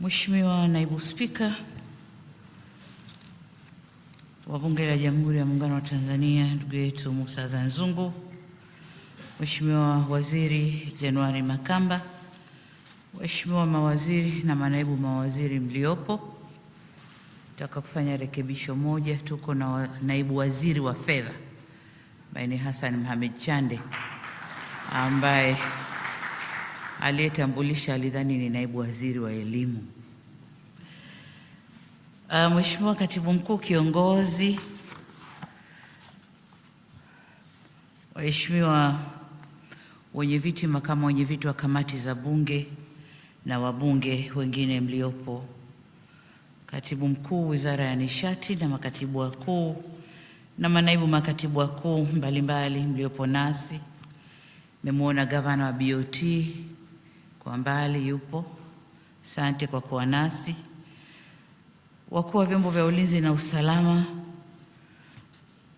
Mheshimiwa Naibu Spika wa Bunge la Jamhuri ya Muungano wa Tanzania, ndugu yetu musa zanzungu Mheshimiwa Waziri januari Makamba, Waheshimiwa mawaziri na manaibu mawaziri mliopo, nataka kufanya rekebisho moja. Tuko na wa, naibu waziri wa fedha ambaye ni Hassan Mohamed Chande ambaye aliyetambulisha alidhani ni naibu waziri wa elimu. Uh, Mheshimiwa Katibu Mkuu Kiongozi, waheshimiwa wenyeviti, makamu wenye viti wa kamati za Bunge na wabunge wengine mliopo, Katibu Mkuu Wizara ya Nishati na makatibu wakuu na manaibu makatibu wakuu mbalimbali mliopo nasi, nimemwona gavana wa BOT kwa mbali yupo, asante kwa kuwa nasi. Wakuu wa vyombo vya ulinzi na usalama,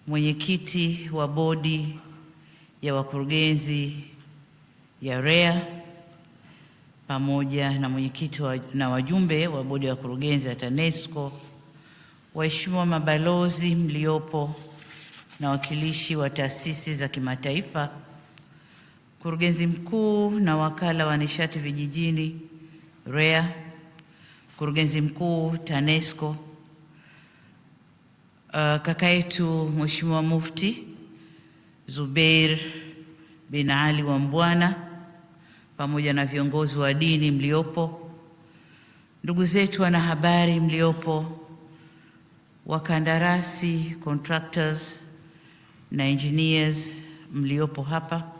mwenyekiti wa bodi ya wakurugenzi ya REA pamoja na mwenyekiti wa, na wajumbe wa bodi ya wakurugenzi ya TANESCO, waheshimiwa mabalozi mliopo na wakilishi wa taasisi za kimataifa, mkurugenzi mkuu na wakala wa nishati vijijini REA. Mkurugenzi mkuu TANESCO, uh, kaka yetu Mheshimiwa Mufti Zubeir bin Ali wa Mbwana, pamoja na viongozi wa dini mliopo, ndugu zetu wanahabari mliopo, wakandarasi contractors na engineers mliopo hapa,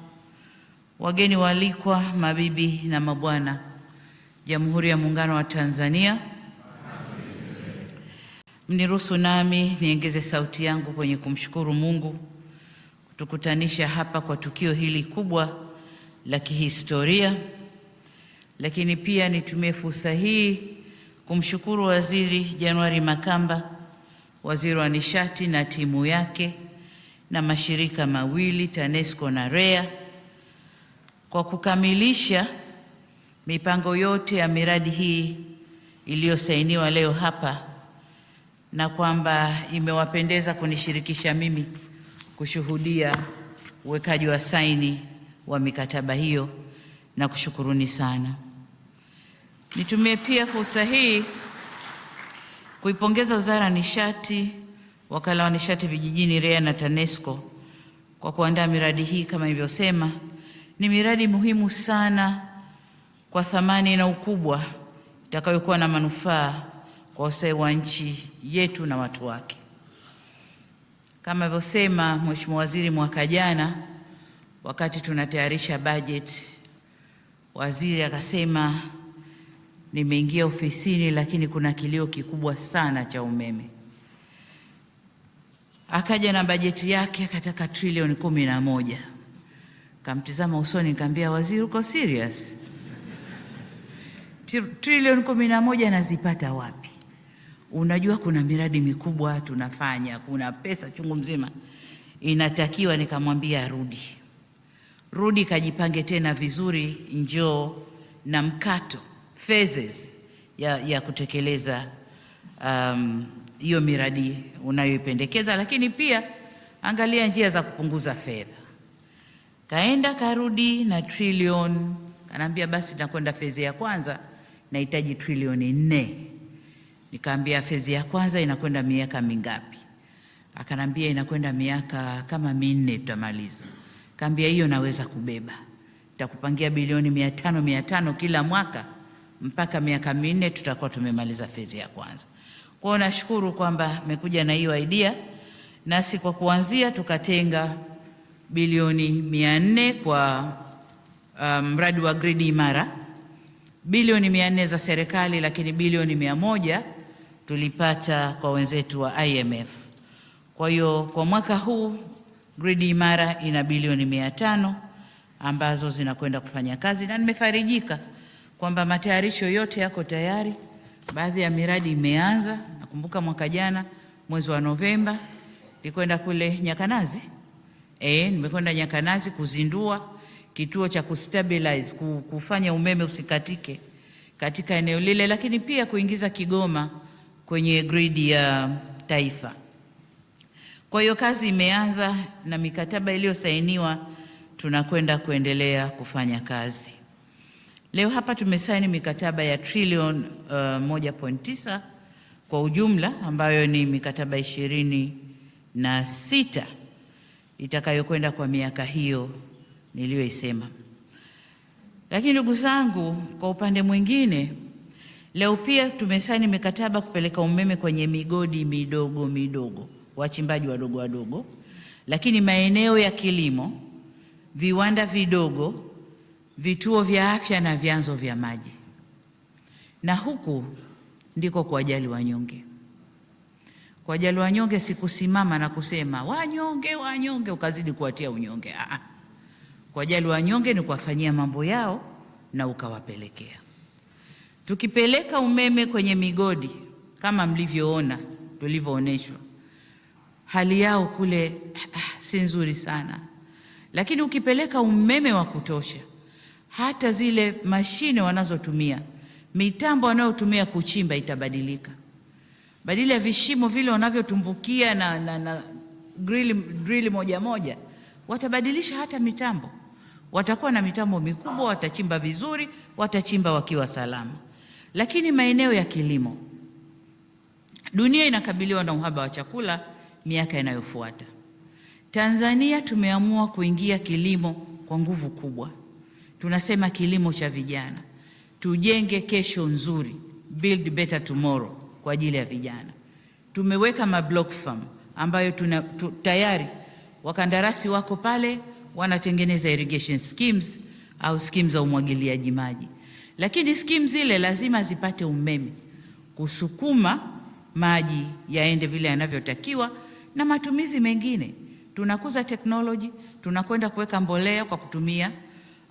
wageni waalikwa, mabibi na mabwana Jamhuri ya Muungano wa Tanzania, mniruhusu nami niongeze sauti yangu kwenye kumshukuru Mungu kutukutanisha hapa kwa tukio hili kubwa la kihistoria, lakini pia nitumie fursa hii kumshukuru Waziri Januari Makamba, waziri wa nishati na timu yake na mashirika mawili TANESCO na REA kwa kukamilisha mipango yote ya miradi hii iliyosainiwa leo hapa na kwamba imewapendeza kunishirikisha mimi kushuhudia uwekaji wa saini wa mikataba hiyo na kushukuruni sana. Nitumie pia fursa hii kuipongeza Wizara ya Nishati, Wakala wa Nishati Vijijini REA na TANESCO kwa kuandaa miradi hii. Kama nilivyosema, ni miradi muhimu sana kwa thamani na ukubwa itakayokuwa na manufaa kwa ustawi wa nchi yetu na watu wake. Kama alivyosema Mheshimiwa Waziri mwaka jana, wakati tunatayarisha bajeti, waziri akasema, nimeingia ofisini, lakini kuna kilio kikubwa sana cha umeme. Akaja na bajeti yake akataka trilioni kumi na moja. Kamtizama usoni, nikamwambia waziri, uko serious? trilioni kumi na moja nazipata wapi? Unajua kuna miradi mikubwa tunafanya, kuna pesa chungu mzima inatakiwa. Nikamwambia rudi, rudi kajipange tena vizuri, njoo na mkato phases ya, ya kutekeleza hiyo um, miradi unayoipendekeza, lakini pia angalia njia za kupunguza fedha. Kaenda karudi na trilioni, kanaambia basi nakwenda fezi ya kwanza nahitaji trilioni nne. Nikaambia fezi ya kwanza inakwenda miaka mingapi? Akanambia inakwenda miaka kama minne tutamaliza. Kaambia hiyo naweza kubeba, nitakupangia bilioni mia tano mia tano kila mwaka mpaka miaka minne tutakuwa tumemaliza fezi ya kwanza. Kwao nashukuru kwamba mmekuja na hiyo idea, nasi kwa kuanzia tukatenga bilioni mia nne kwa mradi um, wa gridi imara bilioni mia nne za serikali, lakini bilioni mia moja tulipata kwa wenzetu wa IMF. Kwa hiyo kwa mwaka huu gridi imara ina bilioni mia tano ambazo zinakwenda kufanya kazi, na nimefarijika kwamba matayarisho yote yako tayari. Baadhi ya miradi imeanza. Nakumbuka mwaka jana mwezi wa Novemba nilikwenda kule Nyakanazi, eh, nimekwenda Nyakanazi kuzindua kituo cha kustabilize kufanya umeme usikatike katika eneo lile, lakini pia kuingiza Kigoma kwenye gridi ya taifa. Kwa hiyo kazi imeanza na mikataba iliyosainiwa tunakwenda kuendelea kufanya kazi. Leo hapa tumesaini mikataba ya trilioni uh, 1.9 kwa ujumla ambayo ni mikataba ishirini na sita itakayokwenda kwa miaka hiyo niliyoisema. Lakini ndugu zangu, kwa upande mwingine, leo pia tumesaini mikataba kupeleka umeme kwenye migodi midogo midogo, wachimbaji wadogo wadogo, lakini maeneo ya kilimo, viwanda vidogo, vituo vya afya na vyanzo vya maji, na huku ndiko kuwajali wanyonge. Kuwajali wanyonge sikusimama na kusema wanyonge wanyonge, ukazidi kuwatia unyonge. kwa kuwajali wanyonge ni kuwafanyia mambo yao na ukawapelekea. Tukipeleka umeme kwenye migodi kama mlivyoona tulivyoonyeshwa, hali yao kule ah, si nzuri sana, lakini ukipeleka umeme wa kutosha, hata zile mashine wanazotumia mitambo wanayotumia kuchimba itabadilika. Badala ya vishimo vile wanavyotumbukia na, na, na grili, grili moja moja, watabadilisha hata mitambo. Watakuwa na mitambo mikubwa, watachimba vizuri, watachimba wakiwa salama. Lakini maeneo ya kilimo, dunia inakabiliwa na uhaba wa chakula miaka inayofuata. Tanzania tumeamua kuingia kilimo kwa nguvu kubwa. Tunasema kilimo cha vijana tujenge kesho nzuri, build better tomorrow kwa ajili ya vijana. Tumeweka mablock farm ambayo tuna, tu, tayari wakandarasi wako pale wanatengeneza irrigation schemes au schemes za umwagiliaji maji, lakini schemes zile lazima zipate umeme kusukuma maji yaende vile yanavyotakiwa na matumizi mengine. Tunakuza teknoloji, tunakwenda kuweka mbolea kwa kutumia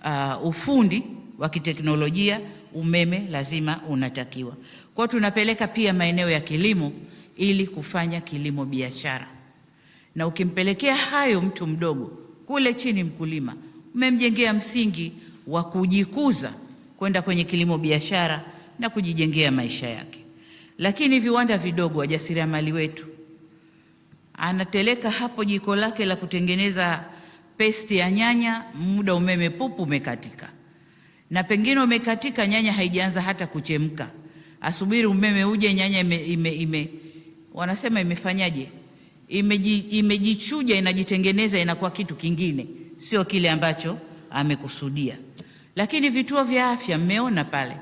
uh, ufundi wa kiteknolojia umeme lazima unatakiwa. Kwa tunapeleka pia maeneo ya kilimo ili kufanya kilimo biashara, na ukimpelekea hayo mtu mdogo kule chini, mkulima, umemjengea msingi wa kujikuza kwenda kwenye kilimo biashara na kujijengea maisha yake. Lakini viwanda vidogo, wajasiriamali wetu, anateleka hapo jiko lake la kutengeneza pesti ya nyanya, muda umeme pupu umekatika na pengine umekatika, nyanya haijaanza hata kuchemka, asubiri umeme uje, nyanya ime, ime, ime wanasema imefanyaje, imeji, imejichuja, inajitengeneza, inakuwa kitu kingine, sio kile ambacho amekusudia. Lakini vituo vya afya, mmeona pale,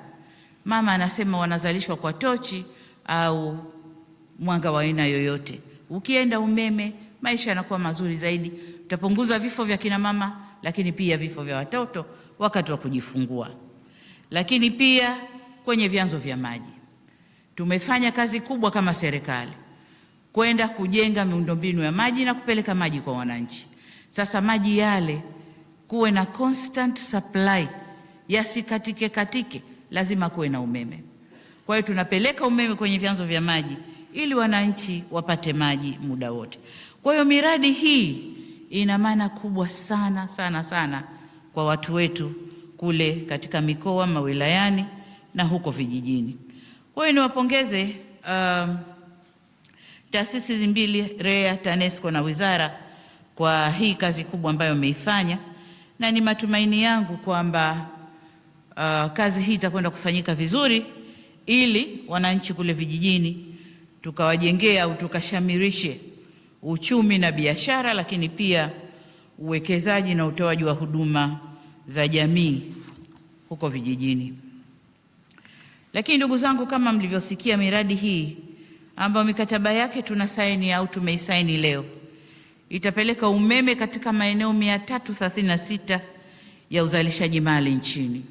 mama anasema wanazalishwa kwa tochi au mwanga wa aina yoyote. Ukienda umeme, maisha yanakuwa mazuri zaidi, utapunguza vifo vya kina mama, lakini pia vifo vya watoto wakati wa kujifungua. Lakini pia kwenye vyanzo vya maji tumefanya kazi kubwa kama serikali kwenda kujenga miundombinu ya maji na kupeleka maji kwa wananchi. Sasa maji yale kuwe na constant supply, yasikatike katike, lazima kuwe na umeme. Kwa hiyo tunapeleka umeme kwenye vyanzo vya maji ili wananchi wapate maji muda wote. Kwa hiyo miradi hii ina maana kubwa sana sana sana kwa watu wetu kule katika mikoa mawilayani na huko vijijini. Kwa hiyo niwapongeze um, taasisi mbili REA, TANESCO na wizara kwa hii kazi kubwa ambayo wameifanya, na ni matumaini yangu kwamba uh, kazi hii itakwenda kufanyika vizuri ili wananchi kule vijijini tukawajengea au tukashamirishe uchumi na biashara, lakini pia uwekezaji na utoaji wa huduma za jamii huko vijijini. Lakini ndugu zangu, kama mlivyosikia, miradi hii ambayo mikataba yake tuna saini au tumeisaini leo itapeleka umeme katika maeneo 336 ya uzalishaji mali nchini.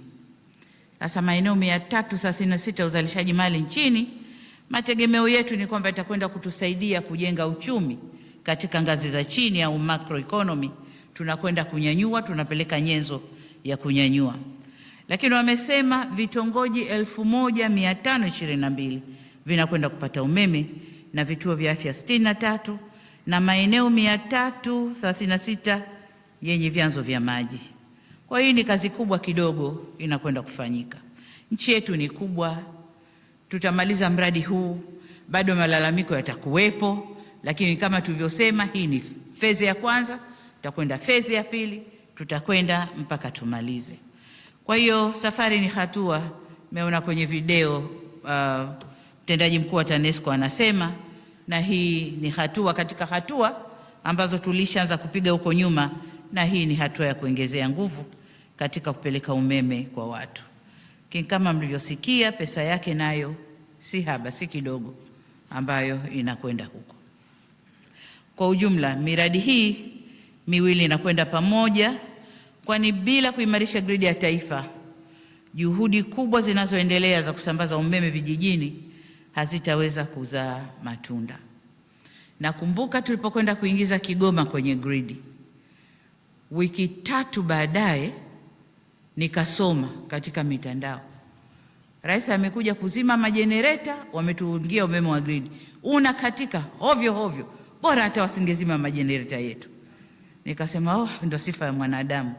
Sasa maeneo 336 ya uzalishaji mali nchini, mategemeo yetu ni kwamba itakwenda kutusaidia kujenga uchumi katika ngazi za chini au macroeconomy. Tunakwenda kunyanyua, tunapeleka nyenzo ya kunyanyua, lakini wamesema vitongoji 1522 vinakwenda kupata umeme na vituo vya afya 63 na maeneo 336 yenye vyanzo vya maji. Kwa hiyo ni kazi kubwa kidogo inakwenda kufanyika. Nchi yetu ni kubwa, tutamaliza mradi huu, bado malalamiko yatakuwepo, lakini kama tulivyosema, hii ni fezi ya kwanza, tutakwenda fezi ya pili, tutakwenda mpaka tumalize. Kwa hiyo safari ni hatua. Meona kwenye video mtendaji uh, mkuu wa TANESCO anasema, na hii ni hatua katika hatua ambazo tulishaanza kupiga huko nyuma, na hii ni hatua ya kuongezea nguvu katika kupeleka umeme kwa watu. Kama mlivyosikia, pesa yake nayo si haba, si kidogo, ambayo inakwenda huko. Kwa ujumla, miradi hii miwili inakwenda pamoja, kwani bila kuimarisha gridi ya taifa, juhudi kubwa zinazoendelea za kusambaza umeme vijijini hazitaweza kuzaa matunda. Nakumbuka tulipokwenda kuingiza Kigoma kwenye gridi, wiki tatu baadaye nikasoma katika mitandao, rais amekuja kuzima majenereta, wametuungia umeme wa gridi. Una katika hovyo hovyo, bora hata wasingezima majenereta yetu. Nikasema oh, ndo sifa ya mwanadamu,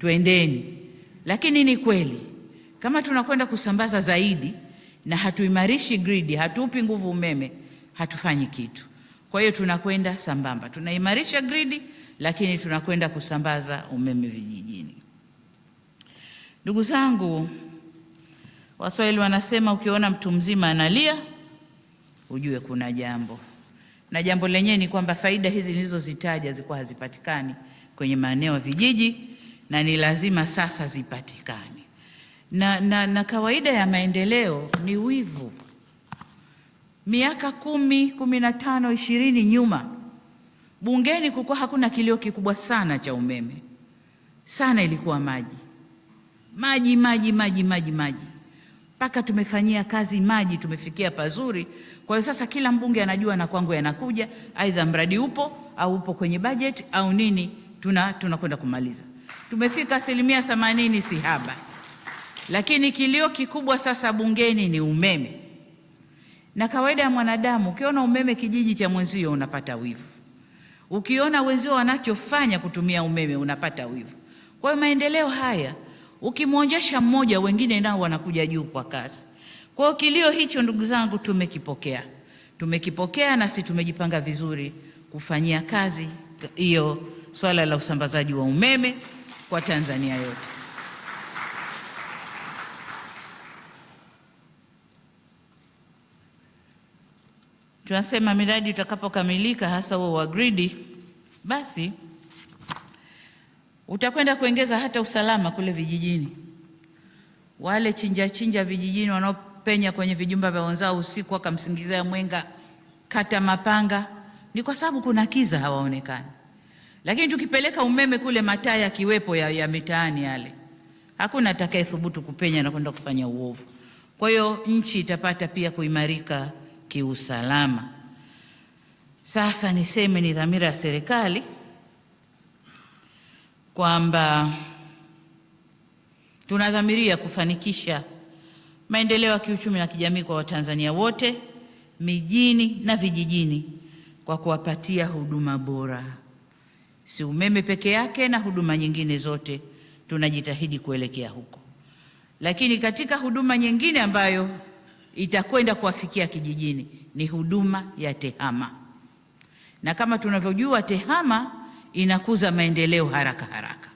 twendeni. Lakini ni kweli kama tunakwenda kusambaza zaidi na hatuimarishi gridi, hatuupi nguvu umeme, hatufanyi kitu. Kwa hiyo tunakwenda sambamba, tunaimarisha gridi, lakini tunakwenda kusambaza umeme vijijini. Ndugu zangu, Waswahili wanasema ukiona mtu mzima analia ujue kuna jambo, na jambo lenyewe ni kwamba faida hizi nilizozitaja zilikuwa hazipatikani kwenye maeneo ya vijiji na ni lazima sasa zipatikane. Na, na, na kawaida ya maendeleo ni wivu. Miaka kumi, kumi na tano, ishirini nyuma bungeni kulikuwa hakuna kilio kikubwa sana cha umeme sana, ilikuwa maji maji maji maji maji maji, mpaka tumefanyia kazi maji, tumefikia pazuri. Kwa hiyo sasa kila mbunge anajua na kwangu yanakuja, aidha mradi upo au upo kwenye bajeti au nini, tuna tunakwenda kumaliza. Tumefika asilimia themanini, si haba, lakini kilio kikubwa sasa bungeni ni umeme. Na kawaida ya mwanadamu, ukiona umeme kijiji cha mwenzio unapata wivu, ukiona wenzio wanachofanya kutumia umeme unapata wivu. Kwa hiyo maendeleo haya ukimwonjesha mmoja, wengine nao wanakuja juu kwa kasi. Kwa hiyo kilio hicho, ndugu zangu, tumekipokea, tumekipokea na si tumejipanga vizuri kufanyia kazi hiyo swala la usambazaji wa umeme kwa Tanzania yote. Tunasema miradi itakapokamilika hasa huo wa gridi, basi utakwenda kuongeza hata usalama kule vijijini. Wale chinja chinja vijijini wanaopenya kwenye vijumba vya wenzao usiku wakamsingizia mwenga kata mapanga, ni kwa sababu kuna kiza, hawaonekani. Lakini tukipeleka umeme kule, mataa yakiwepo ya, ya mitaani yale, hakuna atakaye thubutu kupenya na kwenda kufanya uovu. Kwa hiyo nchi itapata pia kuimarika kiusalama. Sasa niseme ni dhamira ya serikali kwamba tunadhamiria kufanikisha maendeleo ya kiuchumi na kijamii kwa Watanzania wote mijini na vijijini kwa kuwapatia huduma bora, si umeme peke yake na huduma nyingine zote, tunajitahidi kuelekea huko. Lakini katika huduma nyingine ambayo itakwenda kuwafikia kijijini ni huduma ya TEHAMA, na kama tunavyojua TEHAMA inakuza maendeleo haraka haraka.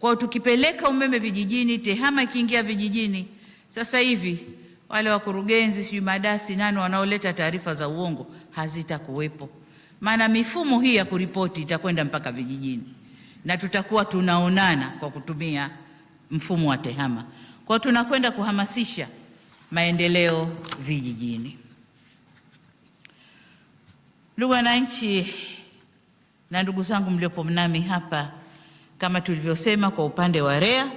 Kwa tukipeleka umeme vijijini, TEHAMA ikiingia vijijini, sasa hivi wale wakurugenzi sijui madasi nani wanaoleta taarifa za uongo hazitakuwepo, maana mifumo hii ya kuripoti itakwenda mpaka vijijini na tutakuwa tunaonana kwa kutumia mfumo wa TEHAMA. Kwa tunakwenda kuhamasisha maendeleo vijijini. Ndugu wananchi na ndugu zangu mliopo nami hapa, kama tulivyosema, kwa upande wa REA,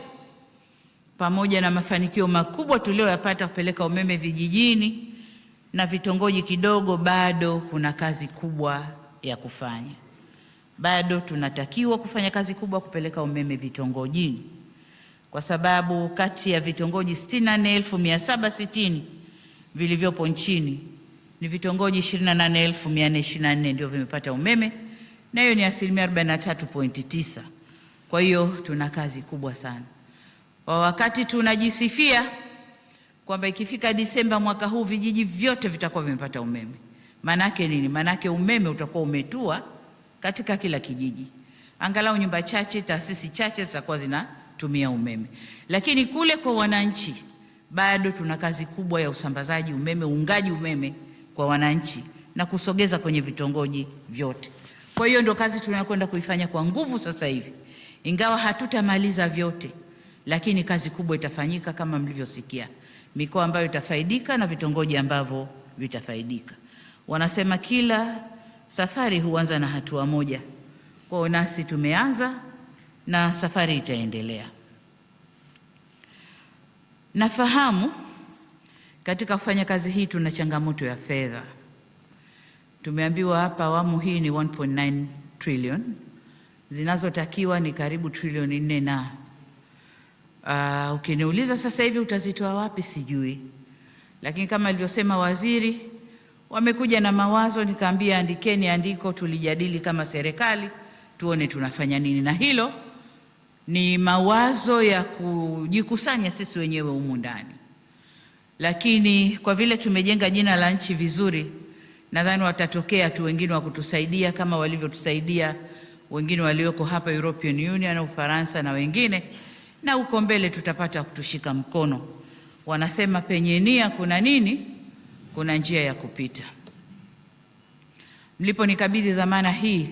pamoja na mafanikio makubwa tuliyoyapata kupeleka umeme vijijini na vitongoji kidogo, bado kuna kazi kubwa ya kufanya. Bado tunatakiwa kufanya kazi kubwa kupeleka umeme vitongojini, kwa sababu kati ya vitongoji 64760 vilivyopo nchini ni vitongoji 28424 ndio vimepata umeme na hiyo ni asilimia 43.9. Kwa hiyo tuna kazi kubwa sana. Kwa wakati tunajisifia kwamba ikifika Disemba mwaka huu vijiji vyote vitakuwa vimepata umeme. Maanake nini? Maanake umeme utakuwa umetua katika kila kijiji, angalau nyumba chache, taasisi chache zitakuwa zinatumia umeme. Lakini kule kwa wananchi bado tuna kazi kubwa ya usambazaji umeme, uungaji umeme kwa wananchi na kusogeza kwenye vitongoji vyote. Kwa hiyo ndo kazi tunayokwenda kuifanya kwa nguvu sasa hivi, ingawa hatutamaliza vyote, lakini kazi kubwa itafanyika kama mlivyosikia, mikoa ambayo itafaidika na vitongoji ambavyo vitafaidika. Wanasema kila safari huanza na hatua moja. Kwa hiyo nasi tumeanza na safari itaendelea. Nafahamu katika kufanya kazi hii tuna changamoto ya fedha. Tumeambiwa hapa awamu hii ni 1.9 trillion, zinazotakiwa ni karibu trilioni nne na uh, ukiniuliza sasa hivi utazitoa wapi sijui, lakini kama alivyosema waziri, wamekuja na mawazo, nikaambia andikeni andiko, tulijadili kama serikali, tuone tunafanya nini, na hilo ni mawazo ya kujikusanya sisi wenyewe humu ndani, lakini kwa vile tumejenga jina la nchi vizuri, nadhani watatokea tu wengine wa kutusaidia kama walivyotusaidia wengine walioko hapa European Union na Ufaransa na wengine, na huko mbele tutapata kutushika mkono. Wanasema penye nia kuna nini? Kuna njia ya kupita. Mliponikabidhi dhamana hii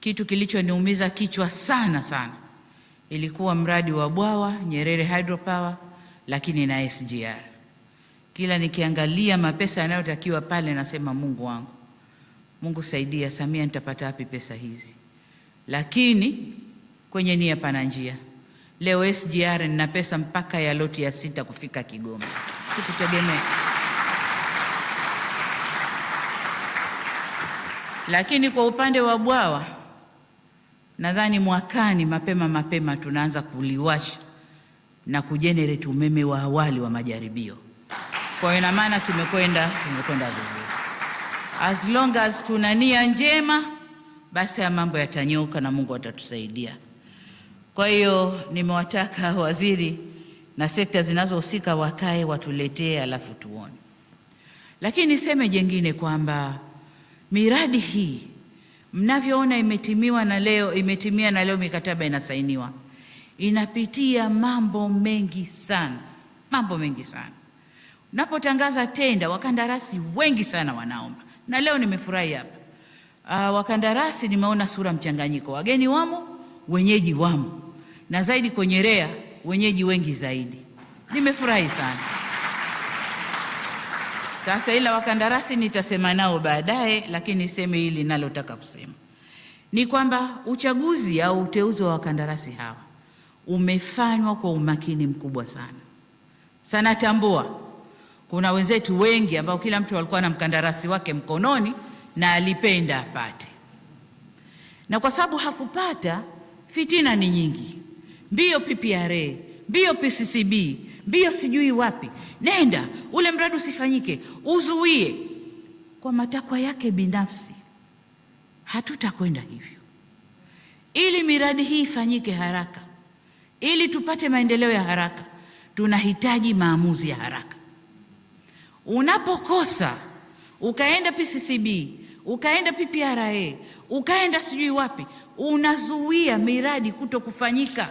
kitu kilichoniumiza kichwa sana sana ilikuwa mradi wa bwawa Nyerere Hydropower, lakini na SGR. Kila nikiangalia mapesa yanayotakiwa pale, nasema Mungu wangu, Mungu saidia, Samia, nitapata wapi pesa hizi? Lakini kwenye nia pana njia. Leo SGR nina pesa mpaka ya loti ya sita kufika Kigoma, sikutegemea. Lakini kwa upande wa bwawa nadhani mwakani mapema mapema tunaanza kuliwasha na kujenerate umeme wa awali wa majaribio. Kwa hiyo ina maana tumekwenda tumekwenda vizuri. As long as tuna nia njema, basi ya mambo yatanyoka na Mungu atatusaidia. Kwa hiyo nimewataka waziri na sekta zinazohusika wakae watuletee, alafu tuone. Lakini niseme jengine kwamba miradi hii mnavyoona imetimiwa na leo imetimia na leo mikataba inasainiwa, inapitia mambo mengi sana, mambo mengi sana. Unapotangaza tenda, wakandarasi wengi sana wanaomba, na leo nimefurahi hapa. Uh, wakandarasi nimeona sura mchanganyiko, wageni wamo, wenyeji wamo, na zaidi kwenye REA wenyeji wengi zaidi. Nimefurahi sana. Sasa ila wakandarasi nitasema nao baadaye, lakini niseme hili nalotaka kusema ni kwamba uchaguzi au uteuzi wa wakandarasi hawa umefanywa kwa umakini mkubwa sana sana. Tambua kuna wenzetu wengi ambao kila mtu alikuwa na mkandarasi wake mkononi na alipenda apate, na kwa sababu hakupata, fitina ni nyingi, mbio PPRA, mbio PCCB mbio sijui wapi, nenda ule mradi usifanyike, uzuie kwa matakwa yake binafsi. Hatutakwenda hivyo. Ili miradi hii ifanyike haraka, ili tupate maendeleo ya haraka, tunahitaji maamuzi ya haraka. Unapokosa ukaenda PCCB, ukaenda PPRA, ukaenda sijui wapi, unazuia miradi kuto kufanyika.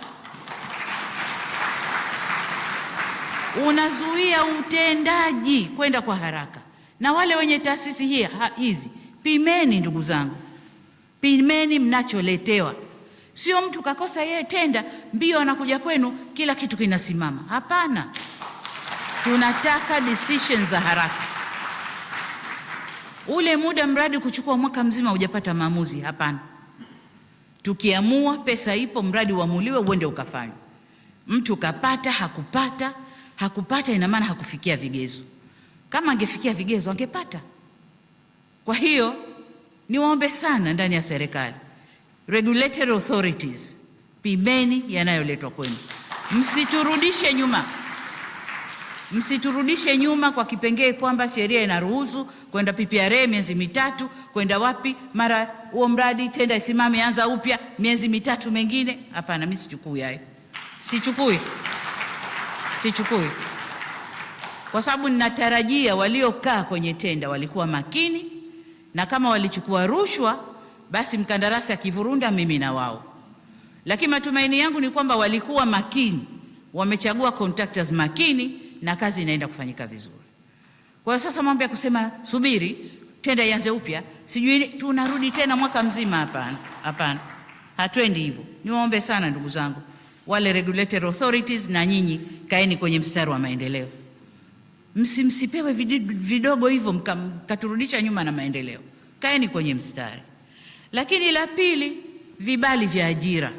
unazuia utendaji kwenda kwa haraka. Na wale wenye taasisi hii hizi, pimeni ndugu zangu, pimeni mnacholetewa. Sio mtu kakosa yeye tenda mbio anakuja kwenu, kila kitu kinasimama. Hapana, tunataka decisions za haraka. Ule muda mradi kuchukua mwaka mzima hujapata maamuzi, hapana. Tukiamua pesa ipo, mradi uamuliwe, uende ukafanywa. Mtu kapata hakupata hakupata ina maana hakufikia vigezo. Kama angefikia vigezo angepata. Kwa hiyo niwaombe sana ndani ya serikali, regulatory authorities, pimeni yanayoletwa kwenu, msiturudishe nyuma, msiturudishe nyuma kwa kipengee kwamba sheria inaruhusu kwenda PPRA miezi mitatu, kwenda wapi, mara huo mradi tenda isimame, anza upya miezi mitatu mengine. Hapana, mimi sichukui hayo, sichukui sichukui. kwa sababu ninatarajia waliokaa kwenye tenda walikuwa makini, na kama walichukua rushwa, basi mkandarasi akivurunda, mimi na wao. Lakini matumaini yangu ni kwamba walikuwa makini, wamechagua contractors makini, na kazi inaenda kufanyika vizuri. Kwa hiyo sasa mambo ya kusema subiri tenda ianze upya, sijui tunarudi tena mwaka mzima, hapana, hapana, hatwendi hivyo. Niwaombe sana ndugu zangu, wale regulatory authorities, na nyinyi kaeni kwenye mstari wa maendeleo, msimsipewe vidogo hivyo mkaturudisha nyuma na maendeleo. Kaeni kwenye mstari. Lakini la pili, vibali vya ajira.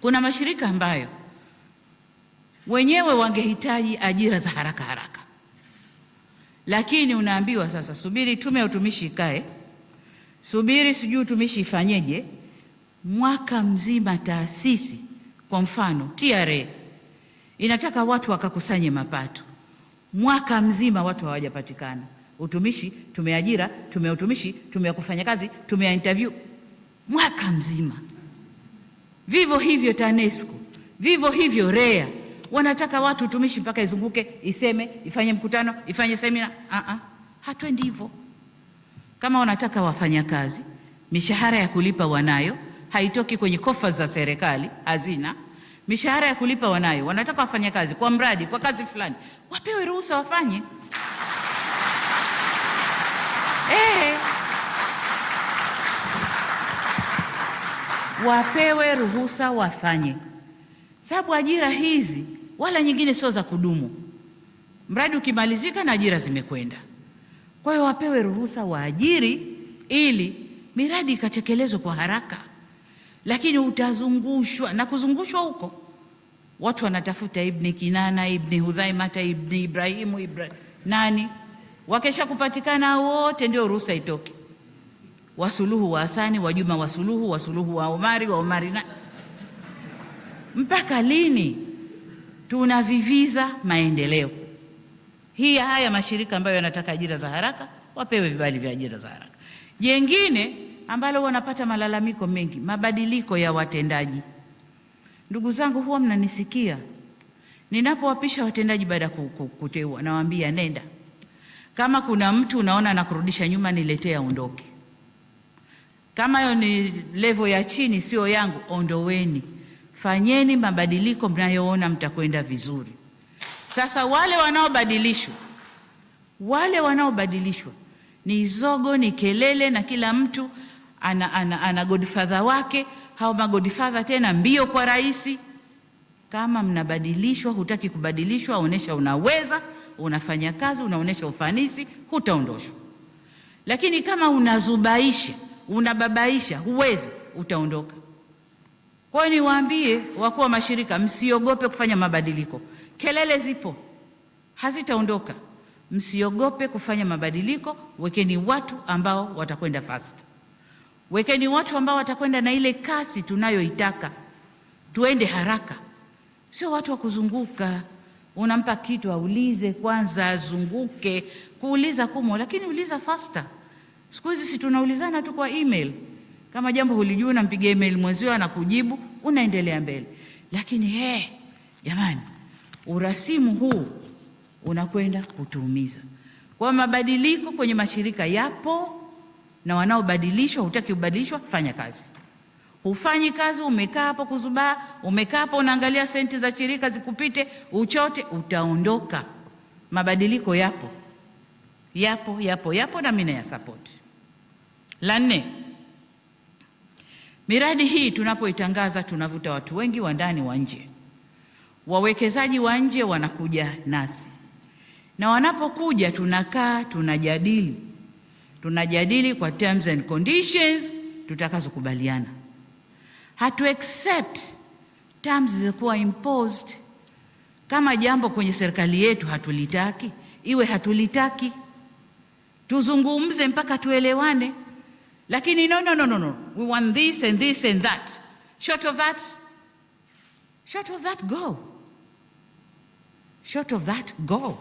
Kuna mashirika ambayo wenyewe wangehitaji ajira za haraka haraka, lakini unaambiwa sasa, subiri tume ya utumishi ikae, subiri sijui utumishi ifanyeje. Mwaka mzima taasisi, kwa mfano TRA inataka watu wakakusanye mapato, mwaka mzima watu hawajapatikana. Utumishi, tumeajira, tume ya utumishi, tume ya kufanya kazi, tume ya interview, mwaka mzima. Vivyo hivyo TANESCO, vivyo hivyo REA wanataka watu utumishi mpaka izunguke iseme ifanye mkutano ifanye semina. uh -uh. Hatwendi hivyo. Kama wanataka wafanyakazi, mishahara ya kulipa wanayo, haitoki kwenye kofa za serikali, hazina mishahara ya kulipa wanayo. Wanataka wafanyakazi kwa mradi, kwa kazi fulani, wapewe ruhusa wafanye. Eh, wapewe ruhusa wafanye, sababu ajira hizi wala nyingine sio za kudumu. Mradi ukimalizika na ajira zimekwenda. Kwa hiyo wapewe ruhusa waajiri, ili miradi ikatekelezwe kwa haraka. Lakini utazungushwa na kuzungushwa huko, watu wanatafuta Ibni Kinana, Ibni Hudhaimata, Ibni Ibrahimu, Ibra nani, wakesha kupatikana wote ndio ruhusa itoke. Wasuluhu wa Hasani, Wajuma Wasuluhu, Wasuluhu wa Omari, wa Omari na mpaka lini? Tunaviviza maendeleo. Hii haya mashirika ambayo yanataka ajira za haraka wapewe vibali vya ajira za haraka. Jengine ambalo wanapata malalamiko mengi, mabadiliko ya watendaji. Ndugu zangu, huwa mnanisikia ninapowapisha watendaji baada ya kuteua, nawaambia nenda, kama kuna mtu unaona anakurudisha nyuma, niletee aondoke. Kama hiyo ni level ya chini, sio yangu, ondoweni. Fanyeni mabadiliko mnayoona mtakwenda vizuri. Sasa wale wanaobadilishwa, wale wanaobadilishwa ni zogo, ni kelele, na kila mtu ana, ana, ana godfather wake. Hao magodfather tena mbio kwa rais. Kama mnabadilishwa, hutaki kubadilishwa, onesha unaweza, unafanya kazi, unaonesha ufanisi, hutaondoshwa. Lakini kama unazubaisha, unababaisha, huwezi, utaondoka. Kwa hiyo niwaambie wakuu wa mashirika, msiogope kufanya mabadiliko. Kelele zipo, hazitaondoka. Msiogope kufanya mabadiliko. Wekeni watu ambao watakwenda fast, wekeni watu ambao watakwenda na ile kasi tunayoitaka, tuende haraka, sio watu wa kuzunguka. Unampa kitu aulize kwanza, azunguke. Kuuliza kumo, lakini uliza faster. Siku hizi si tunaulizana tu kwa email kama jambo hulijui, unampigia email mwenzio anakujibu, unaendelea mbele. Lakini he, jamani, urasimu huu unakwenda kutuumiza. Kwa mabadiliko kwenye mashirika yapo, na wanaobadilishwa, hutaki kubadilishwa, fanya kazi. Hufanyi kazi, umekaa hapo kuzubaa, umekaa hapo unaangalia senti za shirika zikupite, uchote, utaondoka. Mabadiliko yapo, yapo, yapo, yapo, na mimi nayasapoti. La nne Miradi hii tunapoitangaza tunavuta watu wengi wa ndani wa nje. Wawekezaji wa nje wanakuja nasi, na wanapokuja tunakaa tunajadili, tunajadili kwa terms and conditions tutakazokubaliana. Hatu accept terms zilizokuwa imposed. Kama jambo kwenye serikali yetu hatulitaki, iwe hatulitaki, tuzungumze mpaka tuelewane. Lakini no, no, no, no, no. We want this and this and that. Short of that, short of that, go. Short of that, go.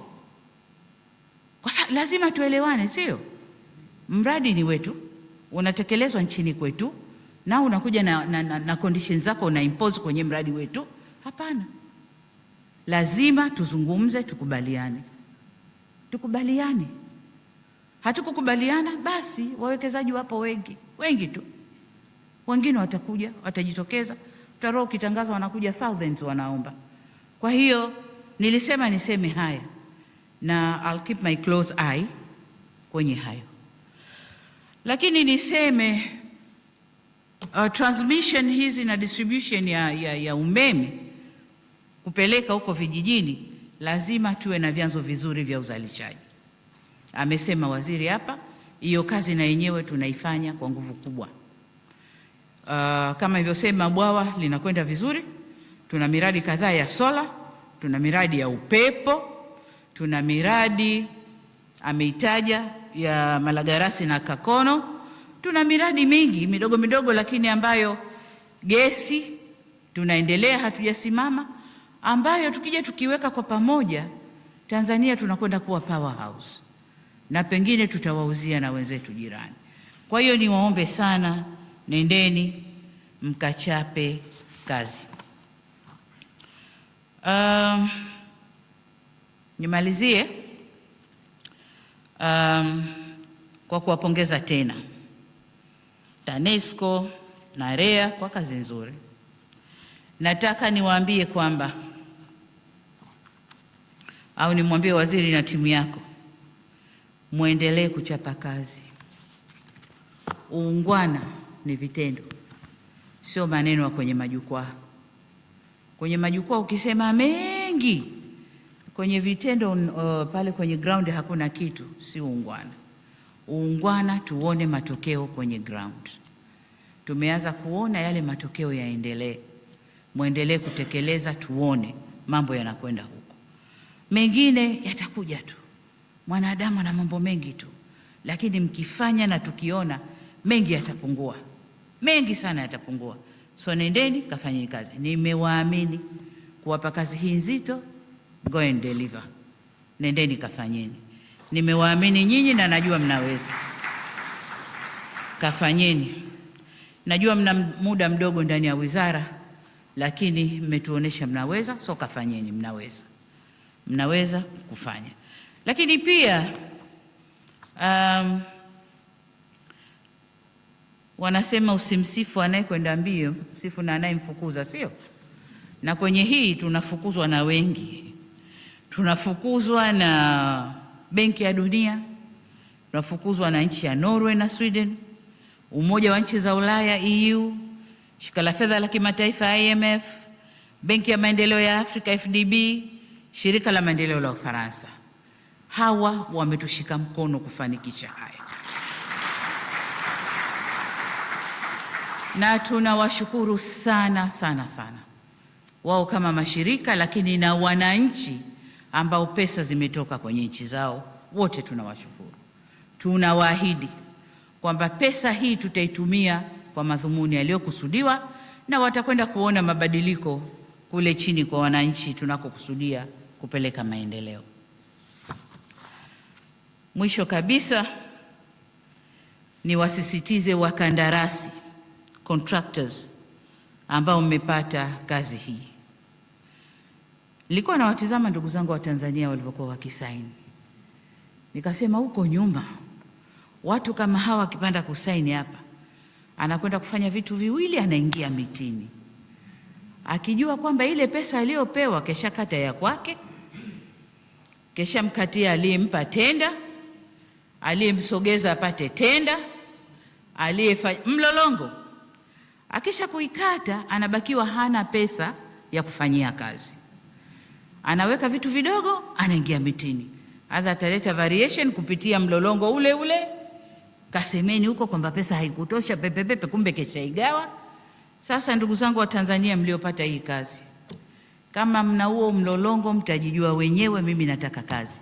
Kwa lazima tuelewane, sio? Mradi ni wetu, unatekelezwa nchini kwetu, na unakuja na, na, na, na conditions zako una impose kwenye mradi wetu. Hapana, lazima tuzungumze, tukubaliane, tukubaliane. Hatukukubaliana basi, wawekezaji wapo wengi wengi tu, wengine watakuja, watajitokeza, utaroa ukitangaza wanakuja thousands wanaomba. Kwa hiyo nilisema niseme haya na I'll keep my close eye kwenye hayo, lakini niseme uh, transmission hizi na distribution ya, ya, ya umeme kupeleka huko vijijini, lazima tuwe na vyanzo vizuri vya uzalishaji. Amesema waziri hapa, hiyo kazi na yenyewe tunaifanya kwa nguvu kubwa. Uh, kama ilivyosema, bwawa linakwenda vizuri. Tuna miradi kadhaa ya sola, tuna miradi ya upepo, tuna miradi ameitaja ya Malagarasi na Kakono. Tuna miradi mingi midogo midogo, lakini ambayo gesi tunaendelea, hatujasimama, ambayo tukija tukiweka kwa pamoja, Tanzania tunakwenda kuwa powerhouse na pengine tutawauzia na wenzetu jirani. Kwa hiyo niwaombe sana, nendeni mkachape kazi. Um, nimalizie um, kwa kuwapongeza tena TANESCO na REA kwa kazi nzuri. Nataka niwaambie kwamba au nimwambie waziri na timu yako mwendelee kuchapa kazi. Uungwana ni vitendo, sio maneno ya kwenye majukwaa. Kwenye majukwaa ukisema mengi, kwenye vitendo uh, pale kwenye ground hakuna kitu, si uungwana. Uungwana tuone matokeo kwenye ground. Tumeanza kuona yale matokeo yaendelee, mwendelee kutekeleza, tuone mambo yanakwenda huko. Mengine yatakuja tu mwanadamu ana mambo mengi tu, lakini mkifanya na tukiona mengi yatapungua, mengi sana yatapungua. So nendeni kafanyeni kazi. Nimewaamini kuwapa kazi hii nzito, go and deliver. Nendeni kafanyeni. Nimewaamini nyinyi na najua mnaweza, kafanyeni. Najua mna muda mdogo ndani ya wizara, lakini mmetuonesha mnaweza, so kafanyeni, mnaweza, mnaweza kufanya lakini pia um, wanasema usimsifu anayekwenda mbio, msifu na anayemfukuza, sio? Na kwenye hii tunafukuzwa na wengi, tunafukuzwa na Benki ya Dunia, tunafukuzwa na nchi ya Norway na Sweden, Umoja wa nchi za Ulaya EU, Shirika la Fedha la Kimataifa IMF, Benki ya Maendeleo ya Afrika FDB, Shirika la Maendeleo la Ufaransa hawa wametushika mkono kufanikisha haya, na tunawashukuru sana sana sana wao kama mashirika, lakini na wananchi ambao pesa zimetoka kwenye nchi zao, wote tunawashukuru. Tunawaahidi kwamba pesa hii tutaitumia kwa madhumuni yaliyokusudiwa, na watakwenda kuona mabadiliko kule chini kwa wananchi tunakokusudia kupeleka maendeleo. Mwisho kabisa niwasisitize wakandarasi contractors ambao mmepata kazi hii. Nilikuwa nawatizama ndugu zangu wa Tanzania walivyokuwa wakisaini, nikasema huko nyuma watu kama hawa wakipanda kusaini hapa, anakwenda kufanya vitu viwili, anaingia mitini akijua kwamba ile pesa aliyopewa kesha kata ya kwake, kesha mkatia aliyempa tenda aliyemsogeza apate tenda, aliyefanya mlolongo. Akisha kuikata, anabakiwa hana pesa ya kufanyia kazi, anaweka vitu vidogo, anaingia mitini, adha ataleta variation kupitia mlolongo ule ule, kasemeni huko kwamba pesa haikutosha, pepepepe, kumbe keshaigawa. Sasa ndugu zangu wa Tanzania mliopata hii kazi, kama mna huo mlolongo, mtajijua wenyewe. Mimi nataka kazi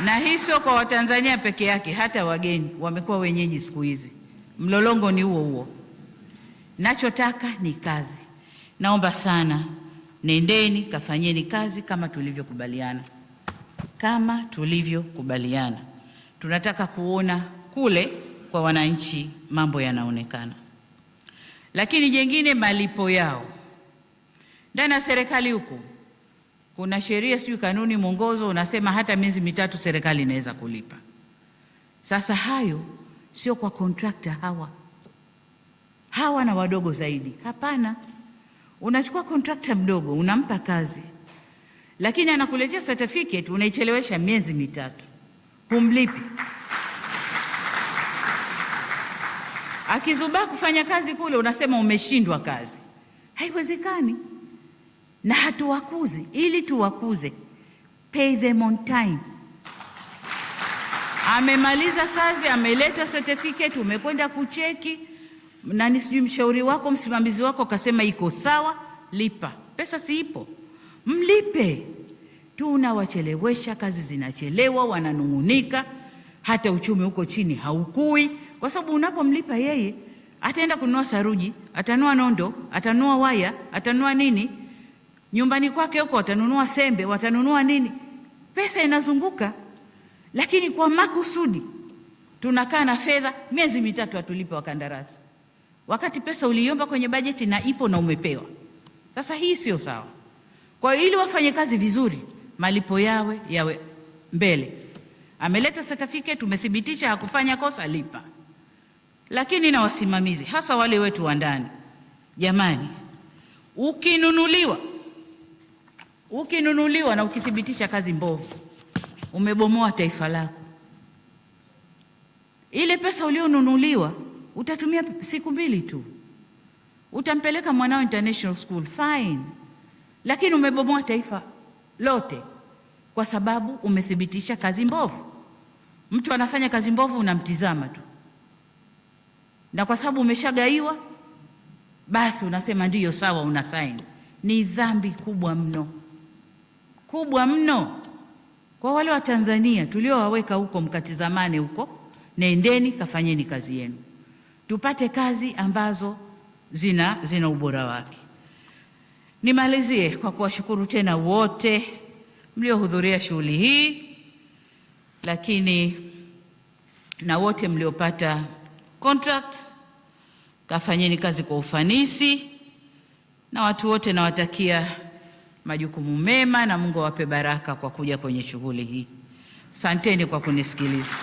na hii sio kwa Watanzania peke yake, hata wageni wamekuwa wenyeji siku hizi. Mlolongo ni huo huo. Nachotaka ni kazi. Naomba sana, nendeni kafanyeni kazi kama tulivyokubaliana, kama tulivyokubaliana. Tunataka kuona kule kwa wananchi mambo yanaonekana. Lakini jengine, malipo yao ndani ya serikali huku kuna sheria, sijui kanuni, mwongozo unasema hata miezi mitatu serikali inaweza kulipa. Sasa hayo sio kwa kontrakta hawa hawa na wadogo zaidi, hapana. Unachukua kontrakta mdogo unampa kazi, lakini anakuletea certificate unaichelewesha miezi mitatu, humlipi. Akizubaa kufanya kazi kule, unasema umeshindwa kazi. Haiwezekani, na hatuwakuzi. Ili tuwakuze, pay them on time. Amemaliza kazi, ameleta certificate, umekwenda kucheki nani, sijui mshauri wako, msimamizi wako akasema iko sawa, lipa. Pesa si ipo, mlipe. Tunawachelewesha, kazi zinachelewa, wananung'unika, hata uchumi huko chini haukui, kwa sababu unapomlipa yeye ataenda kununua saruji, atanua nondo, atanua waya, atanua nini nyumbani kwake huko, watanunua sembe, watanunua nini, pesa inazunguka. Lakini kwa makusudi tunakaa na fedha miezi mitatu hatulipe wakandarasi, wakati pesa uliomba kwenye bajeti na ipo na umepewa. Sasa hii sio sawa. Kwa hiyo ili wafanye kazi vizuri, malipo yawe yawe mbele. Ameleta certificate, tumethibitisha hakufanya kosa, lipa. Lakini na wasimamizi, hasa wale wetu wa ndani, jamani, ukinunuliwa ukinunuliwa na ukithibitisha kazi mbovu, umebomoa taifa lako. Ile pesa ulionunuliwa utatumia siku mbili tu, utampeleka mwanao international school fine, lakini umebomoa taifa lote kwa sababu umethibitisha kazi mbovu. Mtu anafanya kazi mbovu, unamtizama tu, na kwa sababu umeshagaiwa, basi unasema ndiyo sawa, una saini. Ni dhambi kubwa mno kubwa mno kwa wale wa Tanzania tuliowaweka huko, mkatizamane huko, nendeni kafanyeni kazi yenu, tupate kazi ambazo zina, zina ubora wake. Nimalizie kwa kuwashukuru tena wote mliohudhuria shughuli hii, lakini na wote mliopata contracts, kafanyeni kazi kwa ufanisi, na watu wote nawatakia majukumu mema na Mungu awape baraka kwa kuja kwenye shughuli hii. Asanteni kwa kunisikiliza.